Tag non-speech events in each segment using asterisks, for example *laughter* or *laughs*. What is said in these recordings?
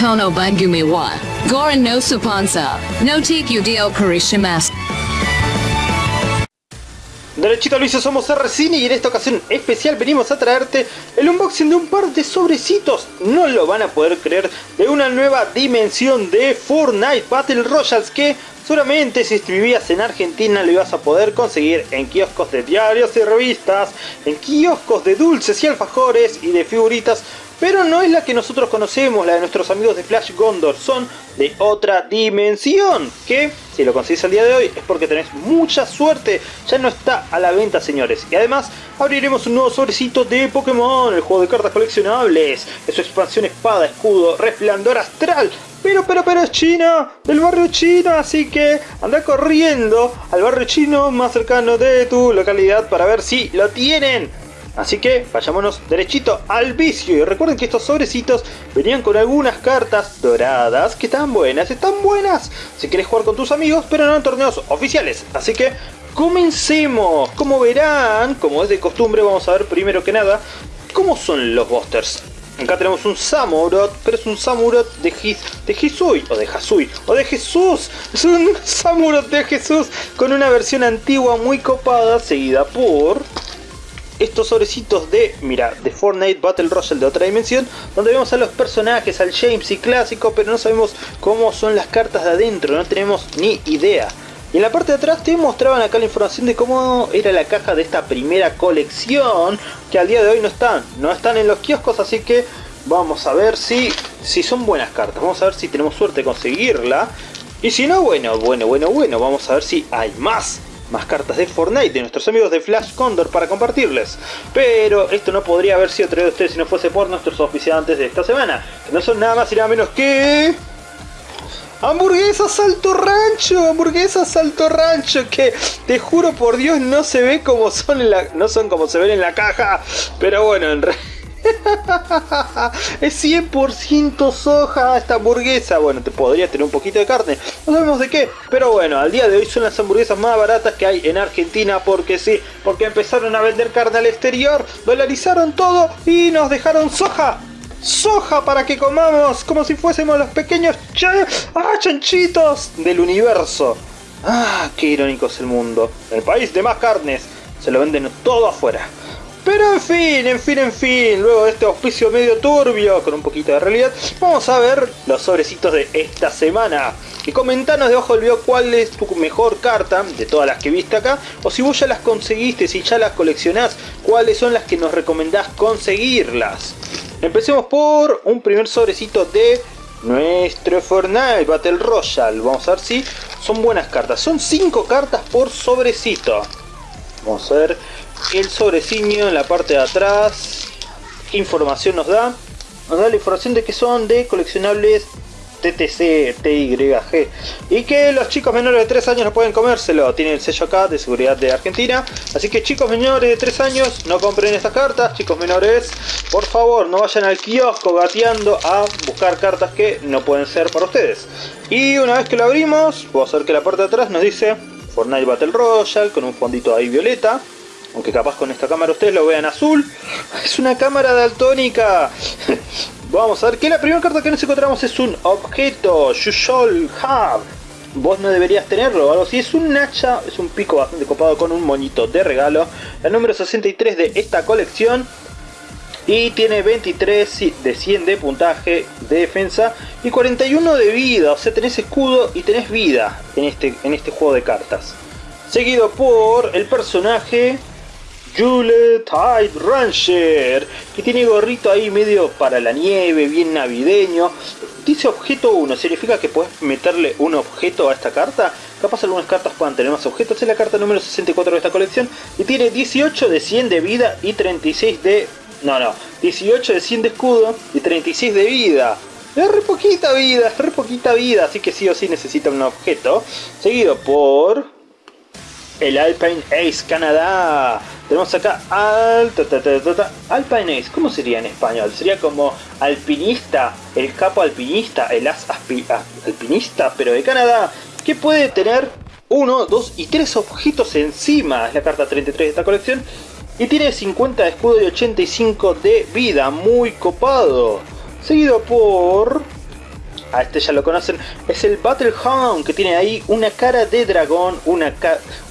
Kono Bangumi wa. Goran no Supansa. No Tiku Dio Karishimasu. Derechito Luis, somos R-Cine y en esta ocasión especial venimos a traerte el unboxing de un par de sobrecitos, no lo van a poder creer, de una nueva dimensión de Fortnite Battle Royals que seguramente si vivías en Argentina lo ibas a poder conseguir en kioscos de diarios y revistas, en kioscos de dulces y alfajores y de figuritas pero no es la que nosotros conocemos, la de nuestros amigos de Flash Gondor, son de otra dimensión, que si lo conseguís al día de hoy es porque tenés mucha suerte, ya no está a la venta señores, y además abriremos un nuevo sobrecito de Pokémon, el juego de cartas coleccionables, es su expansión espada, escudo, resplandor astral, pero, pero, pero es China, del barrio chino, así que anda corriendo al barrio chino más cercano de tu localidad para ver si lo tienen. Así que vayámonos derechito al vicio y recuerden que estos sobrecitos venían con algunas cartas doradas que están buenas, están buenas si querés jugar con tus amigos pero no en torneos oficiales. Así que comencemos, como verán, como es de costumbre vamos a ver primero que nada cómo son los busters. Acá tenemos un Samurot, pero es un Samurot de, His, de Hisui, o de Hasui, o de Jesús. Es un *laughs* Samurot de Jesús con una versión antigua muy copada, seguida por estos sobrecitos de, mira, de Fortnite Battle Royale de otra dimensión, donde vemos a los personajes, al James y clásico, pero no sabemos cómo son las cartas de adentro, no tenemos ni idea. Y en la parte de atrás te mostraban acá la información de cómo era la caja de esta primera colección, que al día de hoy no están, no están en los kioscos, así que vamos a ver si, si son buenas cartas, vamos a ver si tenemos suerte de conseguirla. Y si no, bueno, bueno, bueno, bueno, vamos a ver si hay más más cartas de Fortnite de nuestros amigos de Flash Condor para compartirles. Pero esto no podría haber sido traído a ustedes si no fuese por nuestros oficiantes de esta semana, que no son nada más y nada menos que... Hamburguesas Salto Rancho, hamburguesas Salto Rancho, que te juro por Dios no se ve como son en la, no son como se ven en la caja, pero bueno, en realidad *laughs* es 100% soja esta hamburguesa. Bueno, te podría tener un poquito de carne. No sabemos de qué. Pero bueno, al día de hoy son las hamburguesas más baratas que hay en Argentina. Porque sí, porque empezaron a vender carne al exterior. Dolarizaron todo y nos dejaron soja. Soja para que comamos como si fuésemos los pequeños ah, chanchitos del universo. Ah, qué irónico es el mundo. El país de más carnes. Se lo venden todo afuera. Pero en fin, en fin, en fin, luego de este auspicio medio turbio, con un poquito de realidad, vamos a ver los sobrecitos de esta semana. Y comentanos debajo del video cuál es tu mejor carta de todas las que viste acá, o si vos ya las conseguiste, si ya las coleccionás, cuáles son las que nos recomendás conseguirlas. Empecemos por un primer sobrecito de nuestro Fortnite Battle Royale. Vamos a ver si son buenas cartas. Son 5 cartas por sobrecito. Vamos a ver el sobrecillo en la parte de atrás. ¿Qué información nos da? Nos da la información de que son de coleccionables TTC, TYG. Y que los chicos menores de 3 años no pueden comérselo. Tiene el sello acá de seguridad de Argentina. Así que chicos menores de 3 años no compren estas cartas. Chicos menores, por favor, no vayan al kiosco gateando a buscar cartas que no pueden ser para ustedes. Y una vez que lo abrimos, puedo hacer que la parte de atrás nos dice Fortnite Battle Royale con un fondito ahí violeta. Aunque capaz con esta cámara ustedes lo vean azul. *laughs* Es una cámara daltónica. *laughs* Vamos a ver que la primera carta que nos encontramos es un objeto. You shall have. Vos no deberías tenerlo o algo así. Es un hacha, es un pico bastante copado con un moñito de regalo. El número 63 de esta colección. Y tiene 23 de 100 de puntaje de defensa y 41 de vida. O sea, tenés escudo y tenés vida en este, en este juego de cartas. Seguido por el personaje Jule Tide Ranger, que tiene gorrito ahí medio para la nieve, bien navideño. Dice objeto 1, significa que puedes meterle un objeto a esta carta. Capaz algunas cartas puedan tener más objetos. Es la carta número 64 de esta colección. Y tiene 18 de 100 de vida y 36 de... No, no. 18 de 100 de escudo y 36 de vida. Es re poquita vida, es re poquita vida. Así que sí o sí necesita un objeto. Seguido por el Alpine Ace Canadá. Tenemos acá al, Alpine Ace, ¿cómo sería en español? Sería como alpinista, el capo alpinista, el as alpinista, pero de Canadá, que puede tener uno, dos y tres objetos encima. Es la carta 33 de esta colección. Y tiene 50 de escudo y 85 de vida, muy copado. Seguido por a este ya lo conocen, es el Battle Hound, que tiene ahí una cara de dragón, una,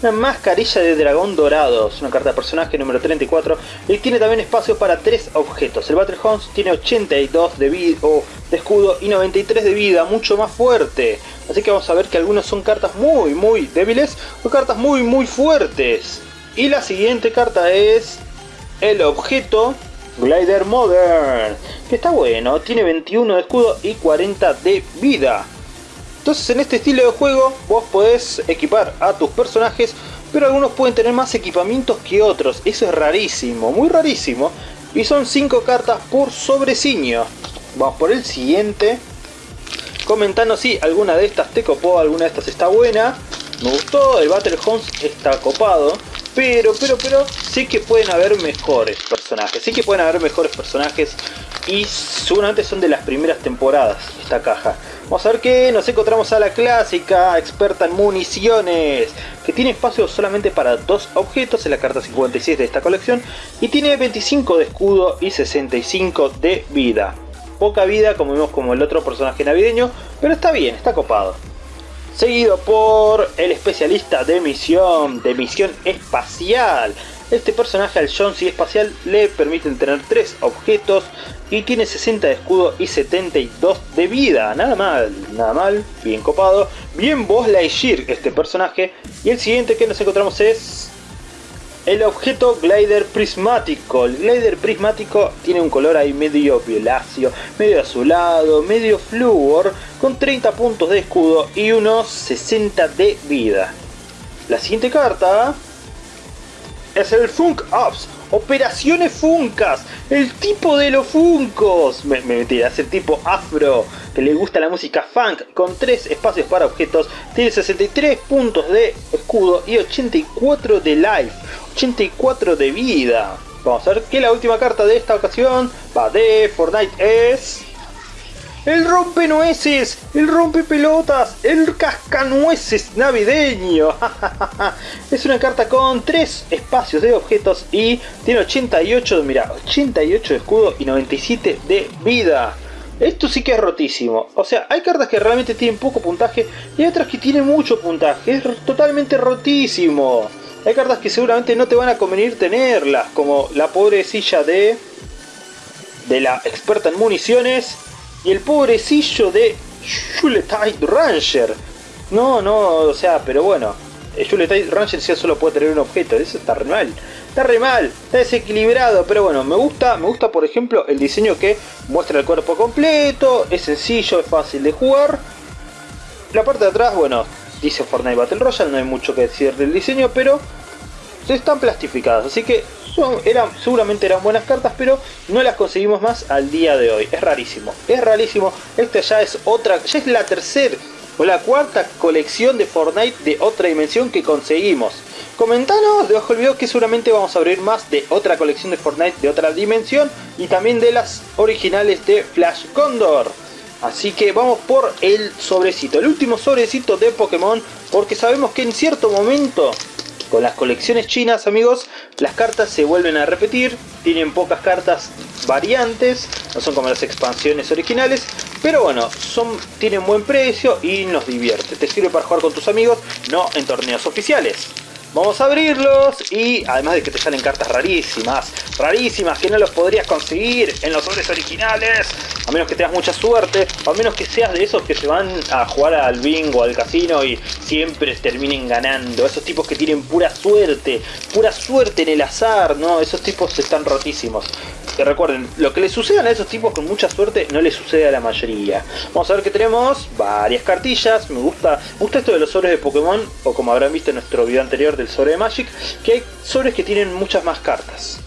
una mascarilla de dragón dorado, es una carta de personaje número 34, y tiene también espacio para tres objetos. El Battle Hound tiene 82 de, vida, de escudo y 93 de vida, mucho más fuerte. Así que vamos a ver que algunos son cartas muy muy débiles o cartas muy muy fuertes. Y la siguiente carta es el objeto Glider Modern, que está bueno, tiene 21 de escudo y 40 de vida. Entonces en este estilo de juego vos podés equipar a tus personajes, pero algunos pueden tener más equipamientos que otros, eso es rarísimo, muy rarísimo. Y son 5 cartas por sobreciño. Vamos por el siguiente. Comentando si alguna de estas te copó, alguna de estas está buena. Me gustó, el Battle Homes está copado. Pero, pero, pero, sí que pueden haber mejores personajes. Sí que pueden haber mejores personajes. Y seguramente son de las primeras temporadas esta caja. Vamos a ver que nos encontramos a la clásica experta en municiones. Que tiene espacio solamente para dos objetos en la carta 56 de esta colección. Y tiene 25 de escudo y 65 de vida. Poca vida como vimos como el otro personaje navideño. Pero está bien, está copado seguido por el especialista de misión, de misión espacial. Este personaje al Jonesy espacial le permiten tener 3 objetos y tiene 60 de escudo y 72 de vida. Nada mal, nada mal, bien copado. Bien Boss Lightyear este personaje. Y el siguiente que nos encontramos es el objeto glider prismático. El glider prismático tiene un color ahí medio violáceo, medio azulado, medio flúor, con 30 puntos de escudo y unos 60 de vida. La siguiente carta es el Funk Ops. Operaciones Funkas, el tipo de los Funcos. Me, me metí, es el tipo afro, que le gusta la música funk, con 3 espacios para objetos, tiene 63 puntos de escudo y 84 de life. 84 de vida. Vamos a ver que la última carta de esta ocasión va de Fortnite es... El rompenueces, el rompepelotas, el cascanueces navideño. *laughs* es una carta con 3 espacios de objetos y tiene 88, mira, 88 de escudo y 97 de vida. Esto sí que es rotísimo. O sea, hay cartas que realmente tienen poco puntaje y otras que tienen mucho puntaje. Es totalmente rotísimo. Hay cartas que seguramente no te van a convenir tenerlas, como la pobrecilla de, de la experta en municiones y el pobrecillo de Juletide Ranger. No, no, o sea, pero bueno, Juletide Ranger ya solo puede tener un objeto, eso está re mal. Está re mal, está desequilibrado, pero bueno, me gusta, me gusta por ejemplo el diseño que muestra el cuerpo completo, es sencillo, es fácil de jugar. La parte de atrás, bueno, dice Fortnite Battle Royale, no hay mucho que decir del diseño, pero están plastificadas, así que son, eran, seguramente eran buenas cartas, pero no las conseguimos más al día de hoy. Es rarísimo, es rarísimo. Esta ya es otra, ya es la tercera o la cuarta colección de Fortnite de otra dimensión que conseguimos. Comentanos debajo del video que seguramente vamos a abrir más de otra colección de Fortnite de otra dimensión y también de las originales de Flash Condor. Así que vamos por el sobrecito, el último sobrecito de Pokémon, porque sabemos que en cierto momento, con las colecciones chinas amigos, las cartas se vuelven a repetir, tienen pocas cartas variantes, no son como las expansiones originales, pero bueno, son, tienen buen precio y nos divierte. Te sirve para jugar con tus amigos, no en torneos oficiales. Vamos a abrirlos y además de que te salen cartas rarísimas, rarísimas que no los podrías conseguir en los sobres originales, a menos que tengas mucha suerte, a menos que seas de esos que se van a jugar al bingo, al casino y siempre terminen ganando, esos tipos que tienen pura suerte, pura suerte en el azar, ¿no? Esos tipos están rotísimos. Que recuerden, lo que les sucede a esos tipos con mucha suerte no les sucede a la mayoría. Vamos a ver que tenemos varias cartillas, me gusta, me gusta esto de los sobres de Pokémon, o como habrán visto en nuestro video anterior del sobre Magic, que hay sobres que tienen muchas más cartas.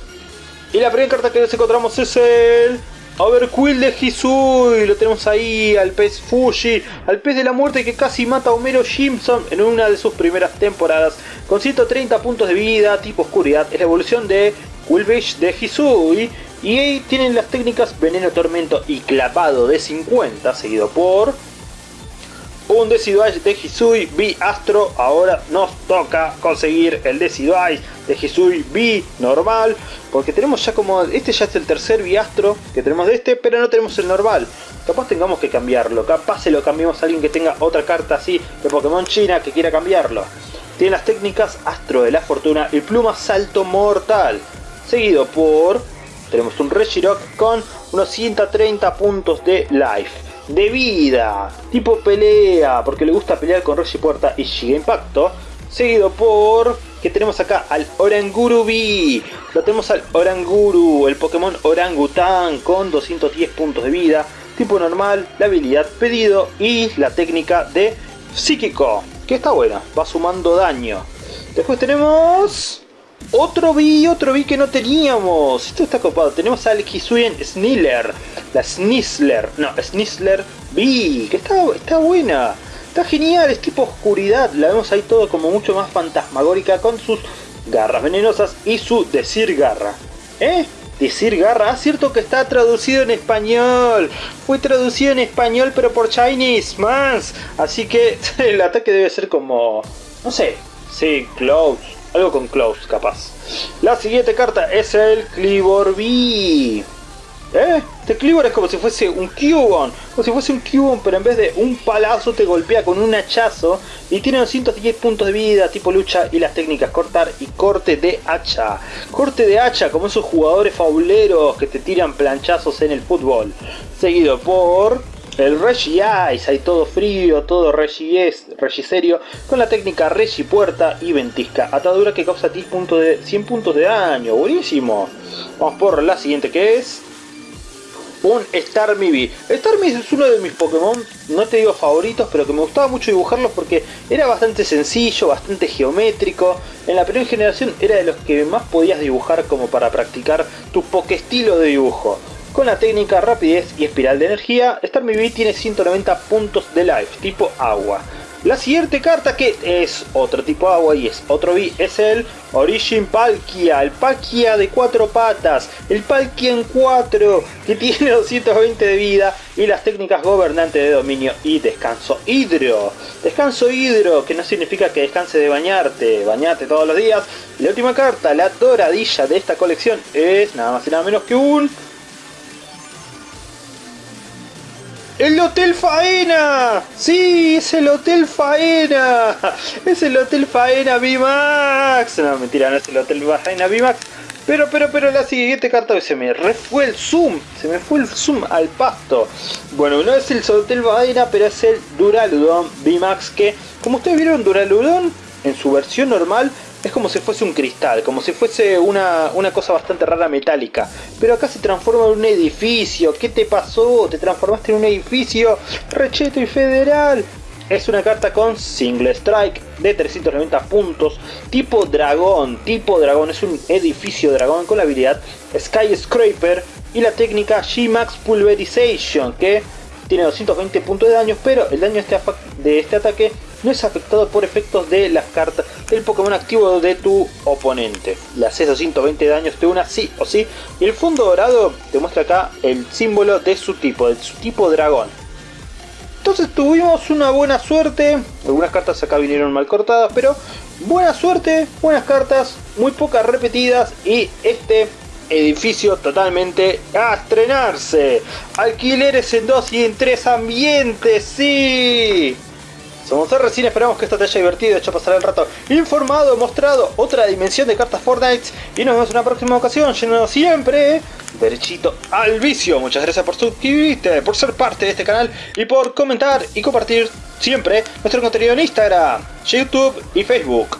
Y la primera carta que nos encontramos es el Overquill de Hisui, lo tenemos ahí, al pez Fuji, al pez de la muerte que casi mata a Homero Simpson en una de sus primeras temporadas, con 130 puntos de vida, tipo oscuridad, es la evolución de Quillfish de Hisui, y ahí tienen las técnicas Veneno, Tormento y Clavado de 50, seguido por un Decidueye de Hisui B Astro. Ahora nos toca conseguir el Decidueye de Hisui B normal. Porque tenemos ya como... Este ya es el tercer Astro que tenemos de este, pero no tenemos el normal. capaz tengamos que cambiarlo. Capaz se lo cambiemos a alguien que tenga otra carta así de Pokémon China que quiera cambiarlo. Tiene las técnicas Astro de la Fortuna y Pluma Salto Mortal. Seguido por... Tenemos un Regirock con unos 130 puntos de life. De vida. Tipo pelea. Porque le gusta pelear con Regipuerta y Giga Impacto. Seguido por... Que tenemos acá al Oranguru B. Lo tenemos al Oranguru. El Pokémon Orangutan con 210 puntos de vida. Tipo normal. La habilidad pedido. Y la técnica de Psíquico que está buena, va sumando daño. Después tenemos otro B, otro B que no teníamos. Esto está copado. Tenemos al Hisuian Sniller, la Snisler, no, Snisler B, que está, está buena. Está genial, es tipo oscuridad. La vemos ahí todo como mucho más fantasmagórica con sus garras venenosas y su decir garra. ¿Eh? Decir garra, ah, cierto que está traducido en español. Fue traducido en español pero por Chinese Mans. Así que *laughs* el ataque debe ser como... No sé. Sí, close. Algo con close, capaz. La siguiente carta es el Clibor B. ¿Eh? Este Cleaver es como si fuese un Cubone. Como si fuese un Cubone, pero en vez de un palazo te golpea con un hachazo. Y tiene 210 puntos de vida, tipo lucha y las técnicas cortar y corte de hacha. Corte de hacha, como esos jugadores fauleros que te tiran planchazos en el fútbol. Seguido por el Reggie Ice, hay todo frío, todo Reggie, serio, con la técnica Reggie Puerta y Ventisca, atadura que causa 10 puntos de, 100 puntos de daño, buenísimo. Vamos por la siguiente que es un Starmie Starmie es uno de mis Pokémon, no te digo favoritos, pero que me gustaba mucho dibujarlos porque era bastante sencillo, bastante geométrico. En la primera generación era de los que más podías dibujar como para practicar tu estilo de dibujo. Con la técnica rapidez y espiral de energía, Starmie tiene 190 puntos de life, tipo agua. La siguiente carta que es otro tipo agua y es otro B es el Origin Palkia, el Palkia de cuatro patas, el Palkia en 4 que *laughs* tiene 220 de vida y las técnicas gobernantes de dominio y descanso hidro. Descanso hidro que no significa que descanse de bañarte, bañate todos los días. la última carta, la doradilla de esta colección es nada más y nada menos que un ¡El Hotel Faena! ¡Sí! ¡Es el Hotel Faena! ¡Es el Hotel Faena VMAX! No, mentira, no es el Hotel Faena VMAX. Pero, pero, pero la siguiente carta se me fue el zoom. Se me fue el zoom al pasto. Bueno, no es el Hotel Faena, pero es el Duraludon VMAX que, como ustedes vieron, Duraludon en su versión normal es como si fuese un cristal, como si fuese una, cosa bastante rara metálica. Pero acá se transforma en un edificio. ¿Qué te pasó? ¿Te transformaste en un edificio? Recheto y federal. Es una carta con single strike de 390 puntos, tipo dragón, tipo dragón, es un edificio dragón con la habilidad Skyscraper y la técnica G-Max Pulverization, que tiene 220 puntos de daño, pero el daño este de este ataque no es afectado por efectos de las cartas del Pokémon activo de tu oponente. Le haces 220 daños de una sí o sí. Y el fondo dorado te muestra acá el símbolo de su tipo, de su tipo dragón. Entonces tuvimos una buena suerte. Algunas cartas acá vinieron mal cortadas, pero buena suerte, buenas cartas, muy pocas repetidas y este edificio totalmente a estrenarse. Alquileres en dos y en tres ambientes, sí. Somos recién esperamos que esto te haya divertido, hecho pasar el rato informado, mostrado otra dimensión de cartas Fortnite y nos vemos en una próxima ocasión, lleno siempre derechito al vicio. Muchas gracias por suscribirte, por ser parte de este canal y por comentar y compartir siempre nuestro contenido en Instagram, YouTube y Facebook.